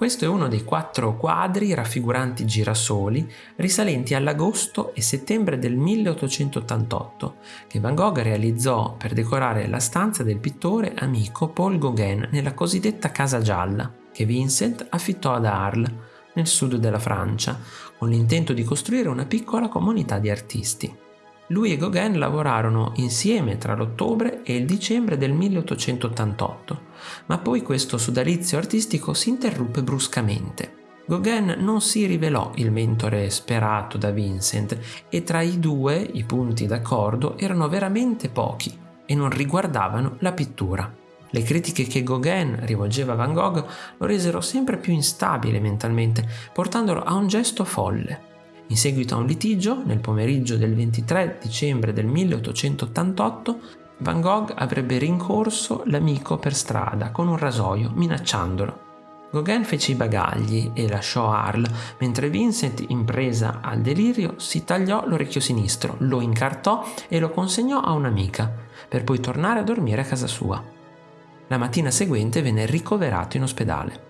Questo è uno dei quattro quadri raffiguranti girasoli risalenti all'agosto e settembre del 1888 che Van Gogh realizzò per decorare la stanza del pittore amico Paul Gauguin nella cosiddetta Casa Gialla che Vincent affittò ad Arles, nel sud della Francia, con l'intento di costruire una piccola comunità di artisti. Lui e Gauguin lavorarono insieme tra l'ottobre e il dicembre del 1888, ma poi questo sodalizio artistico si interruppe bruscamente. Gauguin non si rivelò il mentore sperato da Vincent e tra i due i punti d'accordo erano veramente pochi e non riguardavano la pittura. Le critiche che Gauguin rivolgeva a Van Gogh lo resero sempre più instabile mentalmente, portandolo a un gesto folle. In seguito a un litigio, nel pomeriggio del 23 dicembre del 1888, Van Gogh avrebbe rincorso l'amico per strada con un rasoio, minacciandolo. Gauguin fece i bagagli e lasciò Arles, mentre Vincent, in presa al delirio, si tagliò l'orecchio sinistro, lo incartò e lo consegnò a un'amica, per poi tornare a dormire a casa sua. La mattina seguente venne ricoverato in ospedale.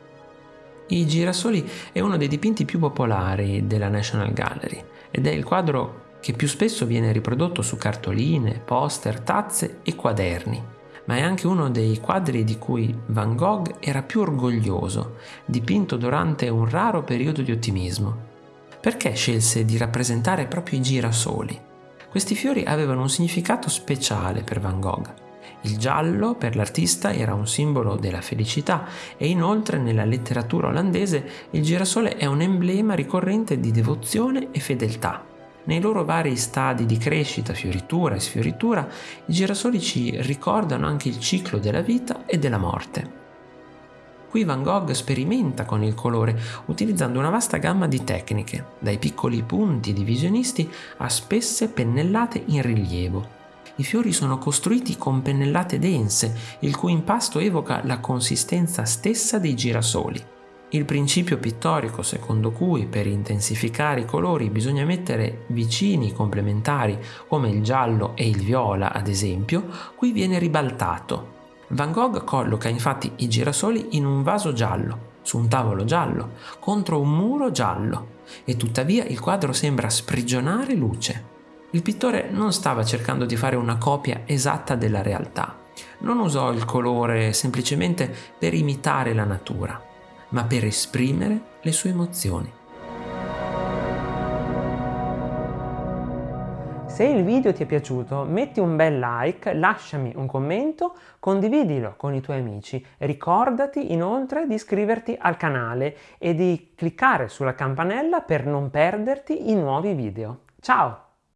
I girasoli è uno dei dipinti più popolari della National Gallery ed è il quadro che più spesso viene riprodotto su cartoline, poster, tazze e quaderni, ma è anche uno dei quadri di cui Van Gogh era più orgoglioso, dipinto durante un raro periodo di ottimismo. Perché scelse di rappresentare proprio i girasoli? Questi fiori avevano un significato speciale per Van Gogh. Il giallo per l'artista era un simbolo della felicità e inoltre nella letteratura olandese il girasole è un emblema ricorrente di devozione e fedeltà. Nei loro vari stadi di crescita, fioritura e sfioritura, i girasoli ci ricordano anche il ciclo della vita e della morte. Qui Van Gogh sperimenta con il colore utilizzando una vasta gamma di tecniche, dai piccoli punti divisionisti a spesse pennellate in rilievo. I fiori sono costruiti con pennellate dense, il cui impasto evoca la consistenza stessa dei girasoli. Il principio pittorico secondo cui per intensificare i colori bisogna mettere vicini complementari come il giallo e il viola ad esempio, qui viene ribaltato. Van Gogh colloca infatti i girasoli in un vaso giallo, su un tavolo giallo, contro un muro giallo, e tuttavia il quadro sembra sprigionare luce. Il pittore non stava cercando di fare una copia esatta della realtà, non usò il colore semplicemente per imitare la natura, ma per esprimere le sue emozioni. Se il video ti è piaciuto metti un bel like, lasciami un commento, condividilo con i tuoi amici. Ricordati inoltre di iscriverti al canale e di cliccare sulla campanella per non perderti i nuovi video. Ciao!